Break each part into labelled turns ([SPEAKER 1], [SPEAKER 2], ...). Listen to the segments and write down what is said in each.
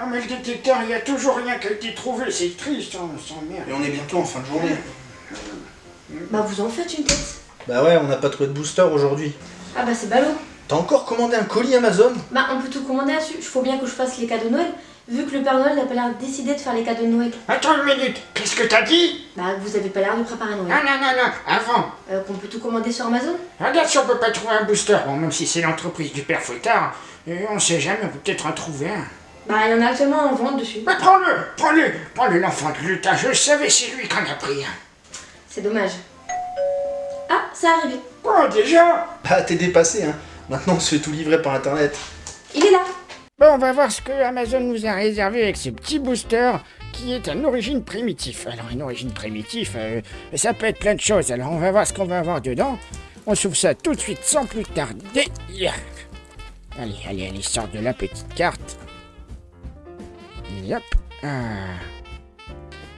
[SPEAKER 1] Ah mais le détecteur, il y a toujours rien qui a été trouvé, c'est triste, hein, on s'emmerde.
[SPEAKER 2] Et on est bientôt en fin de journée.
[SPEAKER 3] Bah vous en faites une tête.
[SPEAKER 2] Bah ouais, on n'a pas trouvé de booster aujourd'hui.
[SPEAKER 3] Ah bah c'est ballot.
[SPEAKER 2] T'as encore commandé un colis Amazon?
[SPEAKER 3] Bah on peut tout commander là-dessus. Il faut bien que je fasse les cadeaux de Noël. Vu que le Père Noël n'a pas l'air décidé de faire les cadeaux de Noël.
[SPEAKER 1] Attends une minute, qu'est-ce que t'as dit?
[SPEAKER 3] Bah vous avez pas l'air de préparer
[SPEAKER 1] Non,
[SPEAKER 3] Noël.
[SPEAKER 1] non, non, non, avant.
[SPEAKER 3] Euh, qu'on peut tout commander sur Amazon?
[SPEAKER 1] Regarde si on peut pas trouver un booster. Bon, même si c'est l'entreprise du père Fouettard, euh, on sait jamais, on peut peut-être en trouver un.
[SPEAKER 3] Bah il y en a actuellement en vente dessus.
[SPEAKER 1] Mais prends-le, prends-le, prends-le, l'enfant de l'Utah, je le savais, c'est lui qu'on a pris.
[SPEAKER 3] C'est dommage. Ah, c'est arrivé.
[SPEAKER 1] Oh, déjà?
[SPEAKER 2] Bah t'es dépassé hein. Maintenant on se fait tout livrer par internet.
[SPEAKER 3] Il est là.
[SPEAKER 1] Bon, on va voir ce que Amazon nous a réservé avec ce petit booster qui est un origine primitif. Alors, une origine primitif, euh, ça peut être plein de choses. Alors, on va voir ce qu'on va avoir dedans. On s'ouvre ça tout de suite sans plus tarder. Allez, allez, allez, sort de la petite carte. Ah.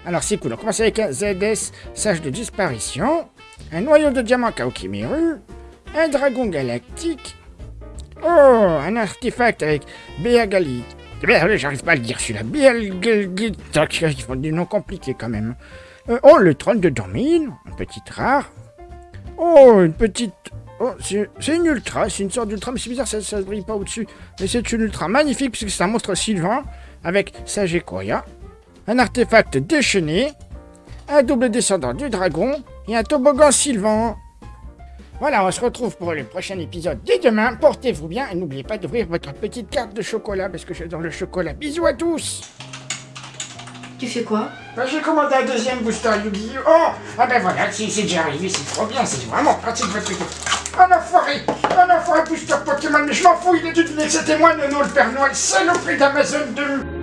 [SPEAKER 1] Alors, c'est cool. On commence avec un ZS, sage de disparition, un noyau de diamant Kaokimeru, un dragon galactique, Oh, un artefact avec Béagali. J'arrive pas à le dire celui-là. Béagali. Ils font des noms compliqués quand même. Euh, oh, le trône de Dormine. Une petite rare. Oh, une petite. Oh, c'est une ultra. C'est une sorte d'ultra, mais c'est bizarre, ça, ça brille pas au-dessus. Mais c'est une ultra magnifique puisque c'est un monstre sylvain avec Sagekoya. Un artefact déchaîné. Un double descendant du dragon. Et un toboggan sylvain. Voilà, on se retrouve pour le prochain épisode dès demain. Portez-vous bien et n'oubliez pas d'ouvrir votre petite carte de chocolat parce que j'adore le chocolat. Bisous à tous
[SPEAKER 3] Tu fais quoi?
[SPEAKER 1] Bah, J'ai commandé un deuxième booster Yu-Gi-Oh Oh Ah ben voilà, c'est c'est déjà arrivé, c'est trop bien, c'est vraiment pratique votre truc. Un enfoiré Un enfoiré booster Pokémon, mais je m'en fous, il dû deviner que c'était moi, Nono, le Père Noël, saloperie d'Amazon 2